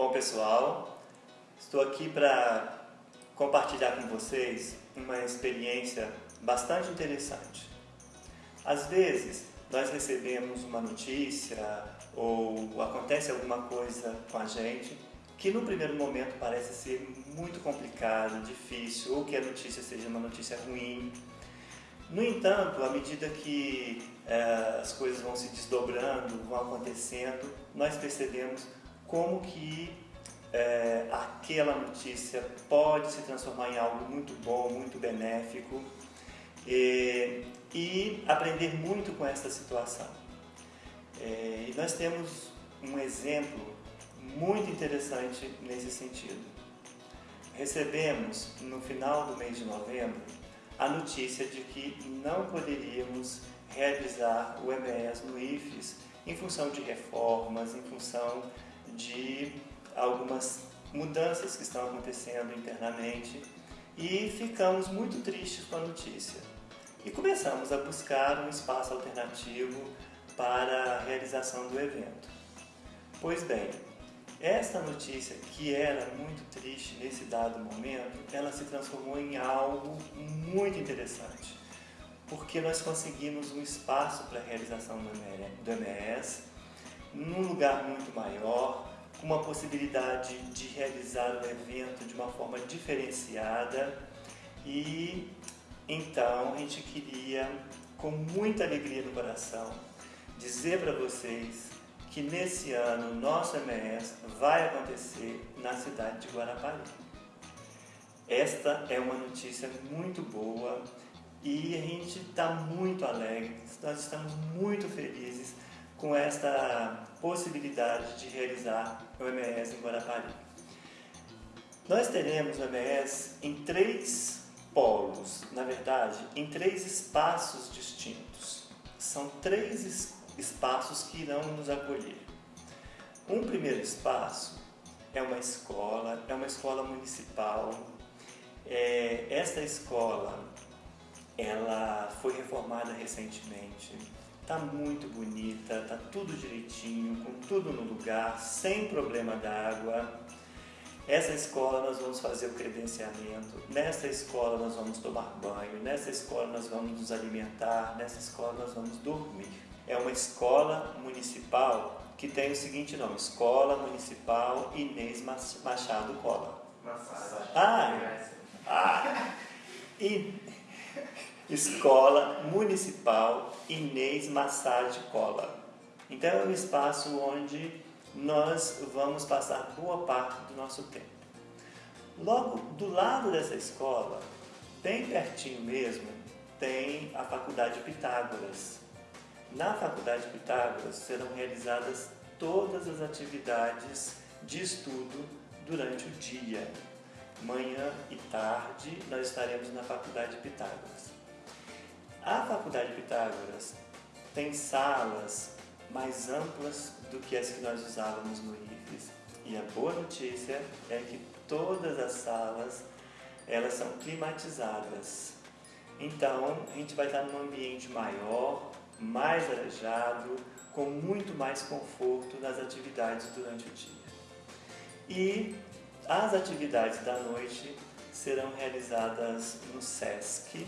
Bom pessoal, estou aqui para compartilhar com vocês uma experiência bastante interessante. Às vezes nós recebemos uma notícia ou acontece alguma coisa com a gente que no primeiro momento parece ser muito complicado, difícil, ou que a notícia seja uma notícia ruim. No entanto, à medida que é, as coisas vão se desdobrando, vão acontecendo, nós percebemos como que é, aquela notícia pode se transformar em algo muito bom, muito benéfico e, e aprender muito com essa situação. É, e nós temos um exemplo muito interessante nesse sentido. Recebemos no final do mês de novembro a notícia de que não poderíamos realizar o EMES no IFES em função de reformas, em função de algumas mudanças que estão acontecendo internamente e ficamos muito tristes com a notícia. E começamos a buscar um espaço alternativo para a realização do evento. Pois bem, esta notícia, que era muito triste nesse dado momento, ela se transformou em algo muito interessante, porque nós conseguimos um espaço para a realização do MES, num lugar muito maior, com uma possibilidade de realizar o evento de uma forma diferenciada e então a gente queria, com muita alegria no coração, dizer para vocês que nesse ano nosso MES vai acontecer na cidade de Guarapari. Esta é uma notícia muito boa e a gente está muito alegre, nós estamos muito felizes com esta possibilidade de realizar o MES em Guarapari. Nós teremos o MES em três polos, na verdade, em três espaços distintos. São três espaços que irão nos acolher. Um primeiro espaço é uma escola, é uma escola municipal. É, esta escola ela foi reformada recentemente, Tá muito bonita, tá tudo direitinho, com tudo no lugar, sem problema d'água. Essa escola nós vamos fazer o credenciamento, nessa escola nós vamos tomar banho, nessa escola nós vamos nos alimentar, nessa escola nós vamos dormir. É uma escola municipal que tem o seguinte nome, Escola Municipal Inês Machado Cola. Massagem. Ah, ah, e, Escola Municipal Inês Massage Cola. Então é um espaço onde nós vamos passar boa parte do nosso tempo. Logo do lado dessa escola, bem pertinho mesmo, tem a Faculdade Pitágoras. Na Faculdade Pitágoras serão realizadas todas as atividades de estudo durante o dia. Manhã e tarde nós estaremos na Faculdade Pitágoras. A Faculdade Pitágoras tem salas mais amplas do que as que nós usávamos no IFES. E a boa notícia é que todas as salas elas são climatizadas. Então, a gente vai estar num ambiente maior, mais arejado, com muito mais conforto nas atividades durante o dia. E as atividades da noite serão realizadas no SESC,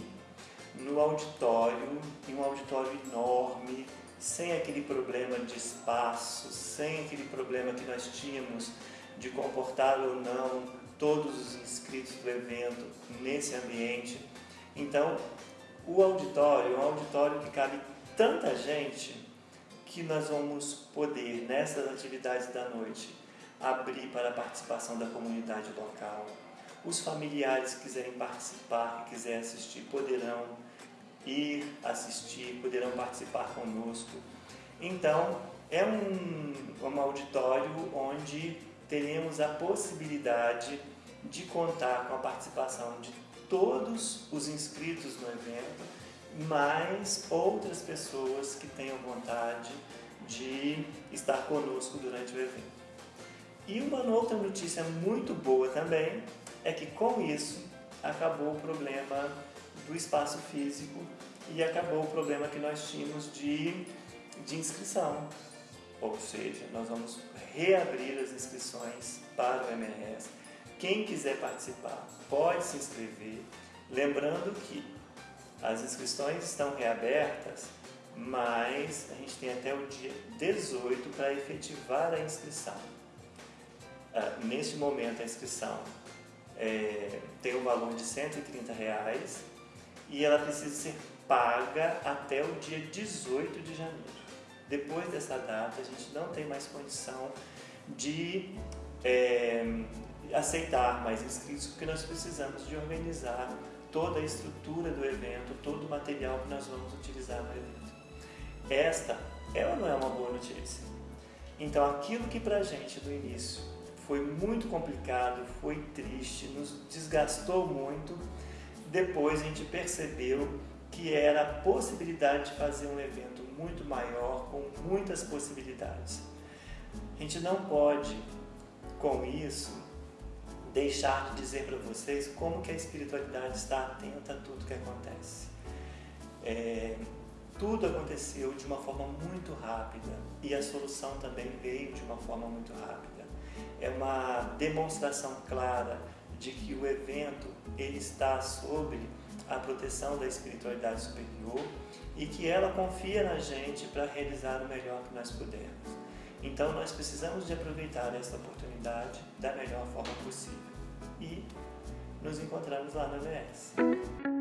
no auditório, em um auditório enorme, sem aquele problema de espaço, sem aquele problema que nós tínhamos de comportar ou não todos os inscritos do evento nesse ambiente. Então, o auditório é um auditório que cabe tanta gente que nós vamos poder, nessas atividades da noite, abrir para a participação da comunidade local, os familiares que quiserem participar, que quiserem assistir, poderão ir assistir, poderão participar conosco. Então, é um, um auditório onde teremos a possibilidade de contar com a participação de todos os inscritos no evento, mais outras pessoas que tenham vontade de estar conosco durante o evento. E uma outra notícia muito boa também é que com isso acabou o problema do espaço físico e acabou o problema que nós tínhamos de, de inscrição. ou seja, nós vamos reabrir as inscrições para o MRS. Quem quiser participar pode se inscrever, lembrando que as inscrições estão reabertas, mas a gente tem até o dia 18 para efetivar a inscrição. Ah, neste momento a inscrição é, tem um valor de 130 reais e ela precisa ser paga até o dia 18 de janeiro. Depois dessa data, a gente não tem mais condição de é, aceitar mais inscritos, porque nós precisamos de organizar toda a estrutura do evento, todo o material que nós vamos utilizar no evento. Esta é ou não é uma boa notícia? Então, aquilo que para a gente no início foi muito complicado, foi triste, nos desgastou muito, depois a gente percebeu que era a possibilidade de fazer um evento muito maior, com muitas possibilidades. A gente não pode, com isso, deixar de dizer para vocês como que a espiritualidade está atenta a tudo que acontece. É, tudo aconteceu de uma forma muito rápida e a solução também veio de uma forma muito rápida. É uma demonstração clara de que o evento ele está sobre a proteção da espiritualidade superior e que ela confia na gente para realizar o melhor que nós pudermos. Então nós precisamos de aproveitar essa oportunidade da melhor forma possível. E nos encontramos lá no VS.